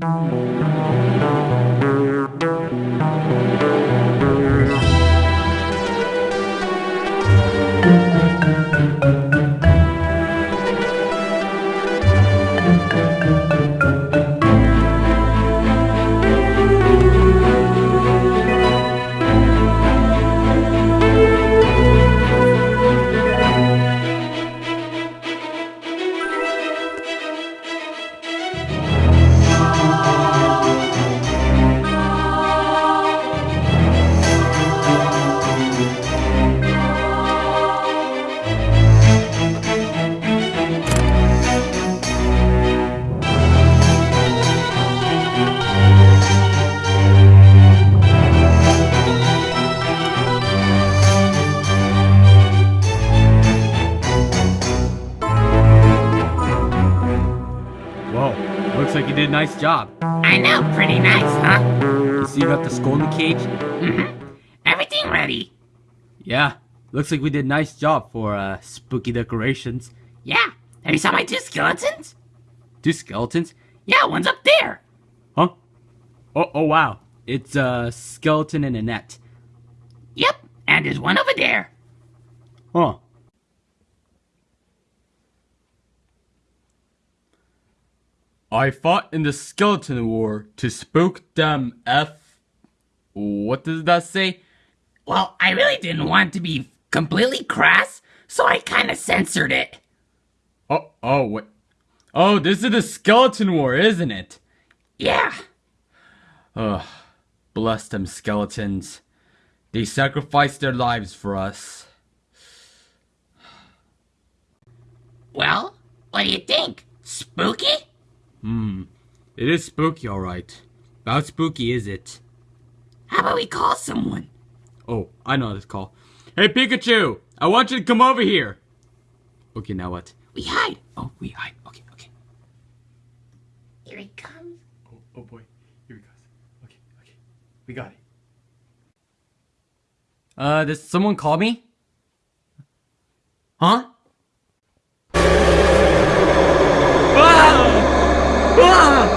Whoa, looks like you did a nice job. I know, pretty nice, huh? See you got the skull in the cage? Mm-hmm. Everything ready. Yeah, looks like we did a nice job for uh, spooky decorations. Yeah. Have you saw my two skeletons? Two skeletons? Yeah, one's up there. Huh? Oh, oh wow. It's a skeleton in a net. Yep. And there's one over there. Huh. I fought in the skeleton war to spook them F. What does that say? Well, I really didn't want to be completely crass, so I kinda censored it. Oh, oh, wait. Oh, this is the skeleton war, isn't it? Yeah. Ugh. Bless them skeletons. They sacrificed their lives for us. Well, what do you think? Spooky? Hmm. It is spooky, alright. How spooky is it? How about we call someone? Oh, I know this call. Hey, Pikachu! I want you to come over here! Okay, now what? We hide. Oh, we hide. Okay, okay. Here he comes. Oh, oh boy. Here he goes. Okay, okay. We got it. Uh, does someone call me? Huh? Ah! Ah!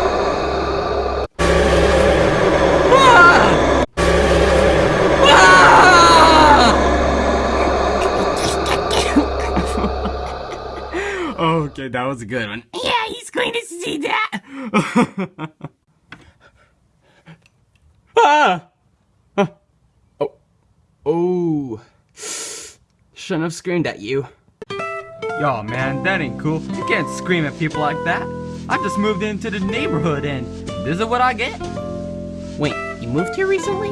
Ah! Ah! okay, that was a good one. Yeah, he's going to see that. ah! Ah. Oh. Oh. Shouldn't have screamed at you. Yo, man, that ain't cool. You can't scream at people like that. I just moved into the neighborhood and this is what I get. Wait, you moved here recently?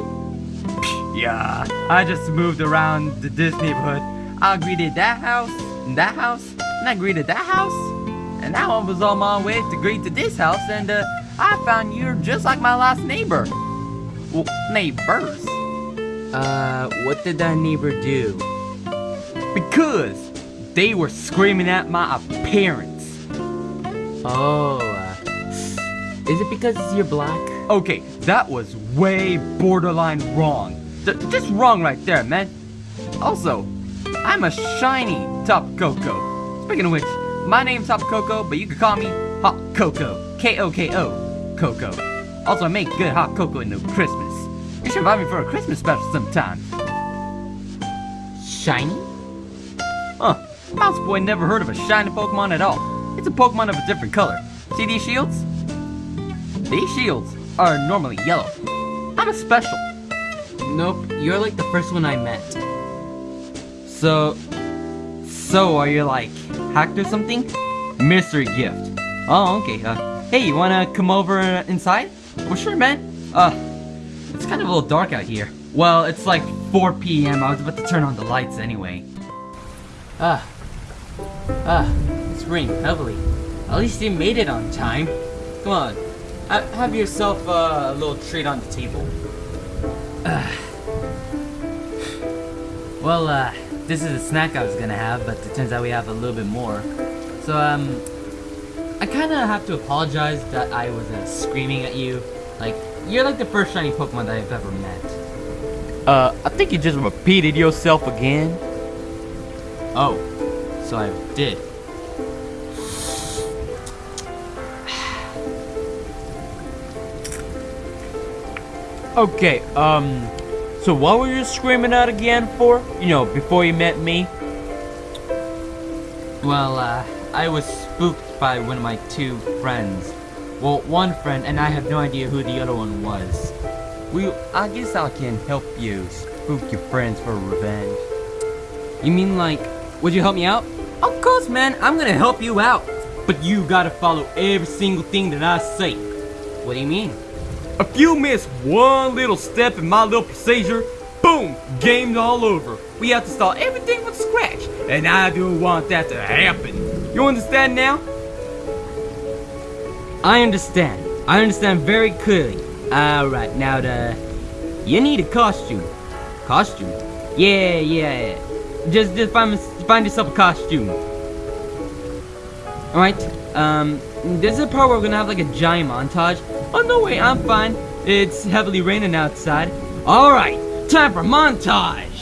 Yeah, I just moved around to this neighborhood. I greeted that house, and that house, and I greeted that house. And now I was on my way to greet to this house, and uh, I found you're just like my last neighbor. Well, neighbors. Uh, what did that neighbor do? Because they were screaming at my appearance. Oh, uh, is it because you're black? Okay, that was way borderline wrong. Just wrong right there, man. Also, I'm a shiny Tapu Koko. Speaking of which, my name's Tapu Koko, but you can call me Hot Coco. K-O-K-O. Coco. Also, I make good hot cocoa in the Christmas. You should invite me for a Christmas special sometime. Shiny? Huh. Mouse Boy never heard of a shiny Pokemon at all. It's a Pokemon of a different color. See these shields? These shields are normally yellow. I'm a special. Nope, you're like the first one I met. So, so are you like hacked or something? Mystery gift. Oh, okay. Uh, hey, you wanna come over uh, inside? Well, sure, man. Uh, it's kind of a little dark out here. Well, it's like 4 p.m. I was about to turn on the lights anyway. Ah. Ah, it's raining heavily. At least you made it on time. Come on, ha have yourself uh, a little treat on the table. well, uh, this is a snack I was gonna have, but it turns out we have a little bit more. So, um, I kinda have to apologize that I was uh, screaming at you. Like, you're like the first shiny Pokemon that I've ever met. Uh, I think you just repeated yourself again. Oh, so I did. Okay, um, so what were you screaming out again for? You know, before you met me? Well, uh, I was spooked by one of my two friends. Well, one friend, and I have no idea who the other one was. Well, I guess I can help you spook your friends for revenge. You mean like, would you help me out? Of course, man, I'm gonna help you out. But you gotta follow every single thing that I say. What do you mean? If you miss one little step in my little procedure, boom, game's all over. We have to start everything from scratch, and I don't want that to happen. You understand now? I understand. I understand very clearly. Alright, now the... You need a costume. Costume? Yeah, yeah. Just, just find, find yourself a costume. Alright, um, this is a part where we're gonna have like a giant montage. Oh, no way, I'm fine. It's heavily raining outside. Alright, time for montage!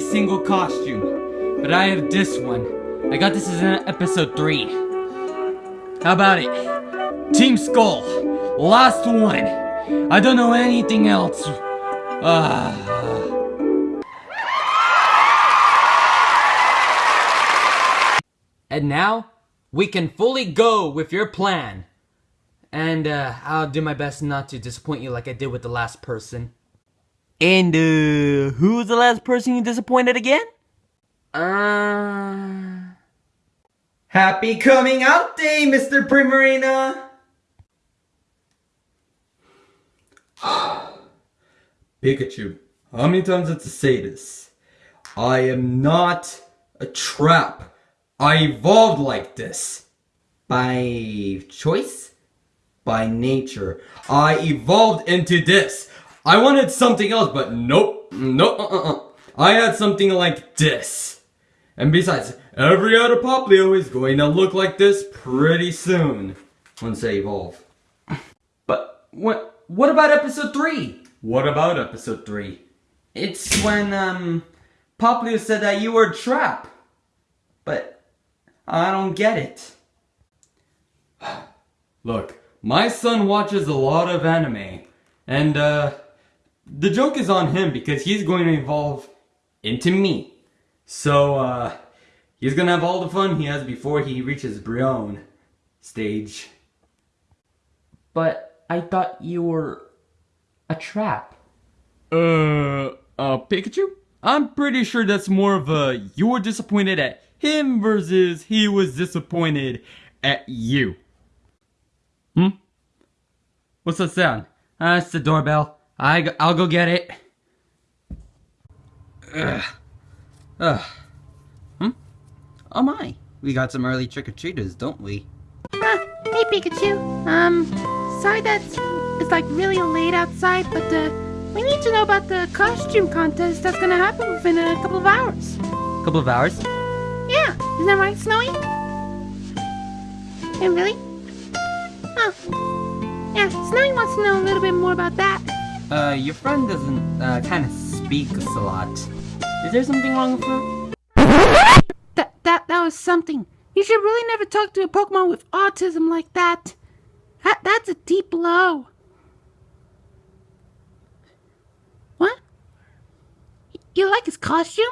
Single costume, but I have this one. I got this as an episode 3. How about it? Team Skull, last one. I don't know anything else. Ah. And now, we can fully go with your plan. And uh, I'll do my best not to disappoint you like I did with the last person. And, uh, who was the last person you disappointed again? Uh... Happy coming out day, Mr. Primarina! Pikachu, how many times have to say this? I am not a trap. I evolved like this. By choice? By nature. I evolved into this. I wanted something else, but nope. Nope. Uh-uh. I had something like this. And besides, every other Poplio is going to look like this pretty soon. Once they evolve. But what what about episode 3? What about episode 3? It's when um Poplio said that you were a trap. But I don't get it. Look, my son watches a lot of anime. And uh the joke is on him because he's going to evolve into me. So, uh, he's gonna have all the fun he has before he reaches Brionne stage. But I thought you were a trap. Uh, uh, Pikachu? I'm pretty sure that's more of a you were disappointed at him versus he was disappointed at you. Hmm? What's that sound? Uh, it's the doorbell. I, I'll go get it. Ugh. Ugh. Hmm? Oh my. We got some early trick-or-treaters, don't we? Ah, hey Pikachu. Um, sorry that it's like really late outside, but uh, we need to know about the costume contest that's gonna happen within a couple of hours. Couple of hours? Yeah, isn't that right, Snowy? Hey, really? Oh. Yeah, Snowy wants to know a little bit more about that. Uh, your friend doesn't, uh, kind of speak a lot. Is there something wrong with her? That that that was something. You should really never talk to a Pokemon with autism like that. That that's a deep blow. What? You like his costume?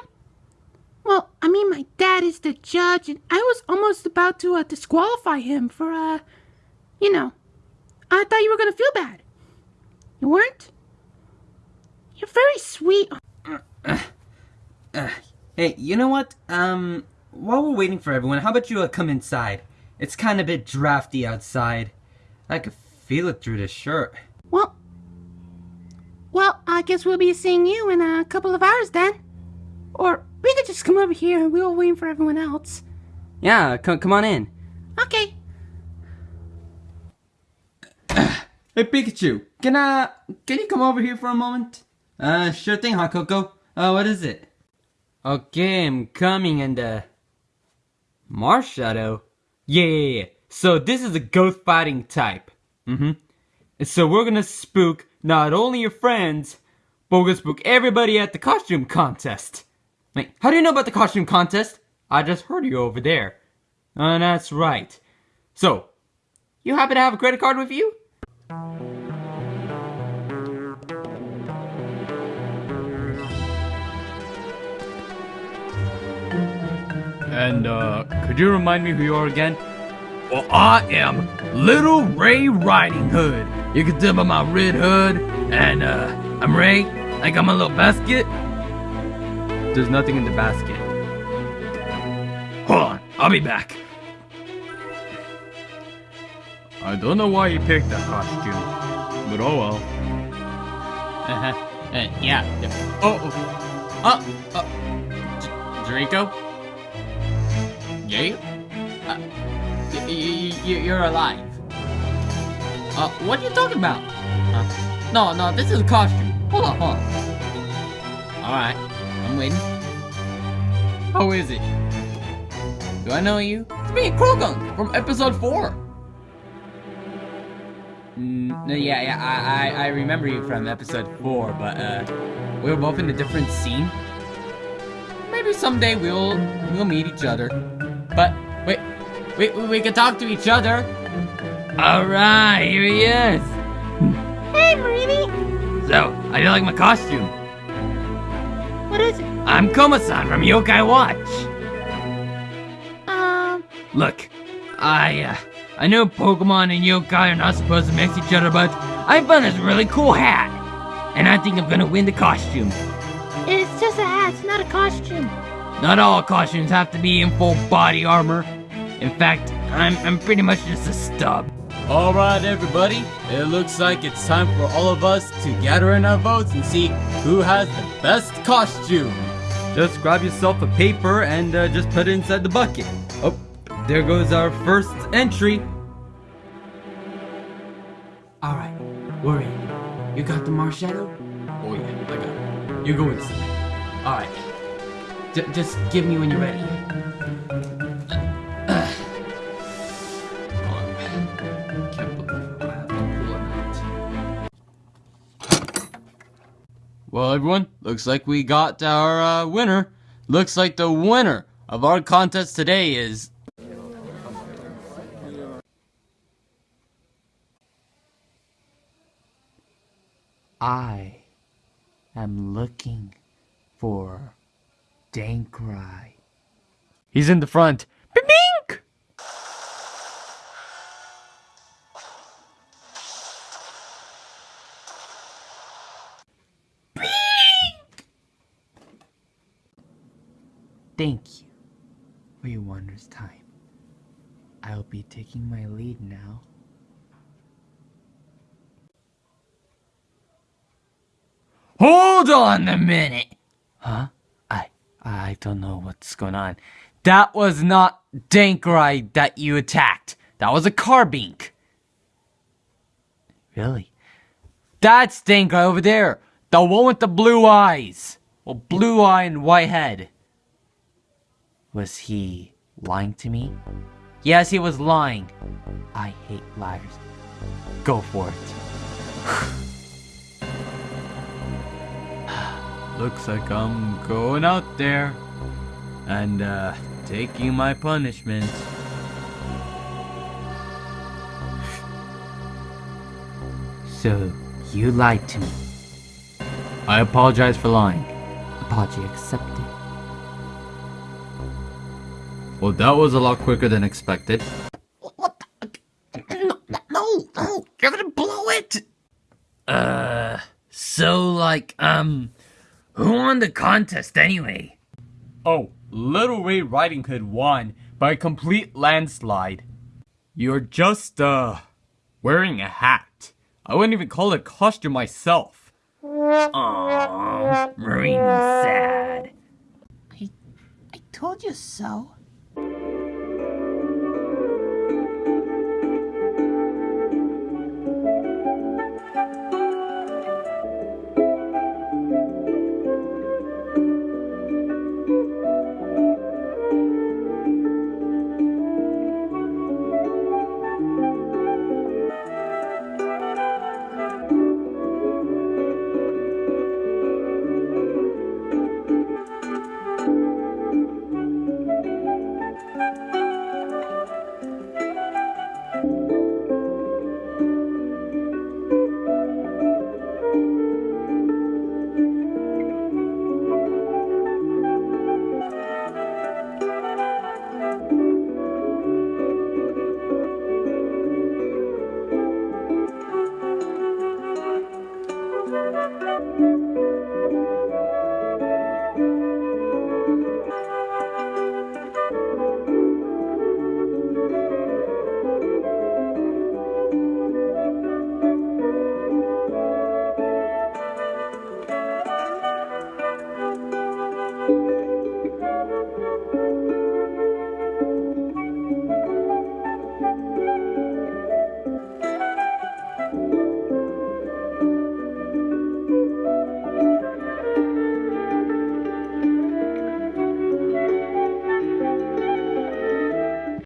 Well, I mean, my dad is the judge, and I was almost about to uh, disqualify him for, uh, you know, I thought you were gonna feel bad. You weren't? You're very sweet. Uh, hey, you know what? Um, while we're waiting for everyone, how about you uh, come inside? It's kind of a bit drafty outside. I could feel it through the shirt. Well, well, I guess we'll be seeing you in a couple of hours then. Or we could just come over here and we'll wait for everyone else. Yeah, come come on in. Okay. Hey Pikachu, can uh can you come over here for a moment? Uh sure thing, huh Koko? Uh what is it? Okay, I'm coming and uh Marshadow? Yeah, yeah, yeah. So this is a ghost fighting type. Mm-hmm. So we're gonna spook not only your friends, but we're gonna spook everybody at the costume contest. Wait, how do you know about the costume contest? I just heard you over there. Uh, that's right. So, you happen to have a credit card with you? And, uh, could you remind me who you are again? Well, I am Little Ray Riding Hood. You can tell by my red hood, and uh, I'm Ray. I got my little basket. There's nothing in the basket. Hold on, I'll be back. I don't know why you picked that costume, but oh well. Uh-huh. Uh, yeah. Oh, oh. Uh, uh. Draco? Yeah? Uh, you're alive. Uh, what are you talking about? Uh, no, no, this is a costume. Hold on, hold on. Alright, I'm waiting. How is it? Do I know you? It's me, Krogan, from episode 4. Mm, yeah, yeah, I, I, I remember you from episode 4, but, uh, we were both in a different scene. Maybe someday we'll, we'll meet each other. We, we, we can talk to each other. Alright, here he is. Hey, Marini. So, how do you like my costume? What is it? I'm Koma-san from Yokai Watch. Um, Look, I, uh, I know Pokemon and yokai are not supposed to mix each other, but I found this really cool hat. And I think I'm gonna win the costume. it's just a hat. It's not a costume. Not all costumes have to be in full body armor. In fact, I'm, I'm pretty much just a stub. Alright, everybody. It looks like it's time for all of us to gather in our votes and see who has the best costume. Just grab yourself a paper and uh, just put it inside the bucket. Oh, there goes our first entry. Alright, we're in. You got the Marshadow? Oh yeah, I got it. You go inside. Alright. Just give me when you're ready. Well, everyone, looks like we got our uh, winner. Looks like the winner of our contest today is I am looking for Darkrai. He's in the front. Thank you for your wondrous time. I'll be taking my lead now. Hold on a minute. Huh? I I don't know what's going on. That was not Darkrai that you attacked. That was a Carbink. Really? That's Darkrai over there. The one with the blue eyes. Well, blue eye and white head. Was he lying to me? Yes, he was lying. I hate liars. Go for it. Looks like I'm going out there and uh, taking my punishment. So, you lied to me. I apologize for lying. Apology accepted. Well, that was a lot quicker than expected. What the? No, no, no, you're gonna blow it! Uh, so like, um, who won the contest anyway? Oh, Little Ray Riding Hood won by a complete landslide. You're just, uh, Wearing a hat. I wouldn't even call it a costume myself. Aww, Marine sad. I, I told you so.